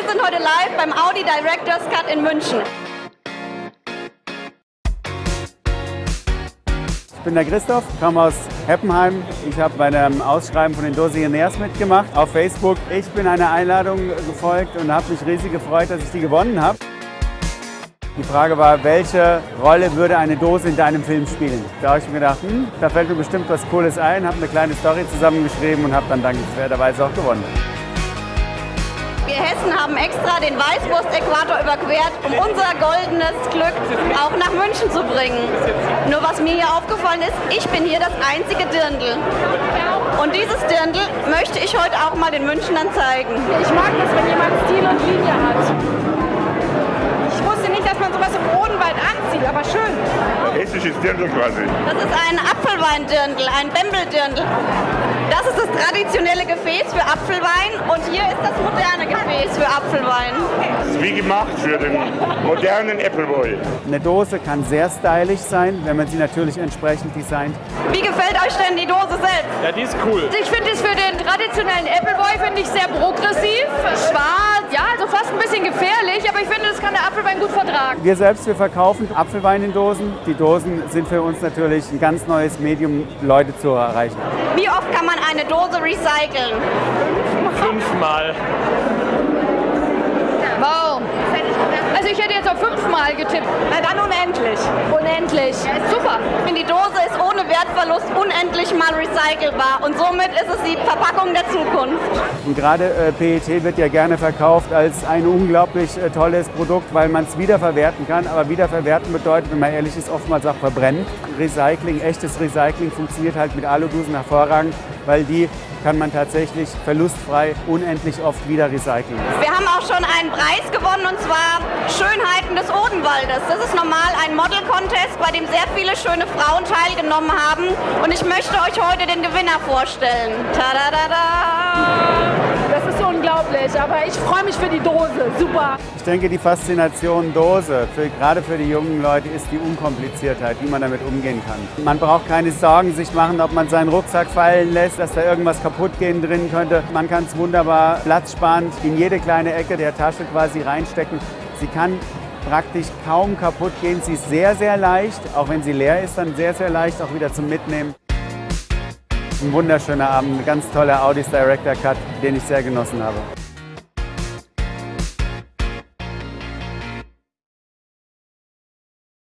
Wir sind heute live beim Audi Directors Cut in München. Ich bin der Christoph, komme aus Heppenheim. Ich habe bei einem Ausschreiben von den Dosiernaires mitgemacht auf Facebook. Ich bin einer Einladung gefolgt und habe mich riesig gefreut, dass ich die gewonnen habe. Die Frage war, welche Rolle würde eine Dose in deinem Film spielen? Da habe ich mir gedacht, hm, da fällt mir bestimmt was Cooles ein, habe eine kleine Story zusammengeschrieben und habe dann dankenswerterweise auch gewonnen. Wir Hessen haben extra den Weißwurst-Äquator überquert, um unser goldenes Glück auch nach München zu bringen. Nur was mir hier aufgefallen ist, ich bin hier das einzige Dirndl. Und dieses Dirndl möchte ich heute auch mal den Münchnern zeigen. Ich mag das, wenn jemand Stil und Linie hat. Ich wusste nicht, dass man sowas im Odenwald anzieht, aber schön. Hessisches Dirndl quasi. Das ist ein Apfelweindirndl, ein Bembeldirndl. Das ist das traditionelle Gefäß für Apfelwein und hier ist das moderne Gefäß für Apfelwein. Das ist wie gemacht für den modernen Appleboy. Eine Dose kann sehr stylisch sein, wenn man sie natürlich entsprechend designt. Wie gefällt euch denn die Dose selbst? Ja, die ist cool. Ich finde es für den traditionellen Appleboy finde ich sehr progressiv, schwarz, ja, also fast ein bisschen gefährlich, aber ich finde, das kann der Apfelwein gut vertragen. Wir selbst, wir verkaufen Apfelwein in Dosen. Die Dosen sind für uns natürlich ein ganz neues Medium, Leute zu erreichen. Wie oft kann man eine Dose recyceln? Fünfmal. Wow. Also ich hätte jetzt fünfmal getippt. Na dann unendlich. Unendlich. Super. Ich finde, die Dose ist ohne Wertverlust unendlich mal recycelbar und somit ist es die Verpackung der Zukunft. Und gerade äh, PET wird ja gerne verkauft als ein unglaublich äh, tolles Produkt, weil man es wiederverwerten kann. Aber wiederverwerten bedeutet, wenn man ehrlich ist, oftmals auch verbrennen. Recycling, echtes Recycling funktioniert halt mit Aludosen hervorragend, weil die kann man tatsächlich verlustfrei unendlich oft wieder recyceln. Wir haben auch schon einen Preis gewonnen und zwar des Odenwaldes. Das ist normal ein Model-Contest, bei dem sehr viele schöne Frauen teilgenommen haben. Und ich möchte euch heute den Gewinner vorstellen. Tada! Das ist unglaublich, aber ich freue mich für die Dose. Super. Ich denke, die Faszination Dose, für, gerade für die jungen Leute, ist die Unkompliziertheit, wie man damit umgehen kann. Man braucht keine Sorgen sich machen, ob man seinen Rucksack fallen lässt, dass da irgendwas kaputt gehen drin könnte. Man kann es wunderbar platzsparend in jede kleine Ecke der Tasche quasi reinstecken. Sie kann praktisch kaum kaputt gehen. Sie ist sehr, sehr leicht. Auch wenn sie leer ist, dann sehr, sehr leicht auch wieder zum Mitnehmen. Ein wunderschöner Abend, ein ganz toller Audis Director Cut, den ich sehr genossen habe.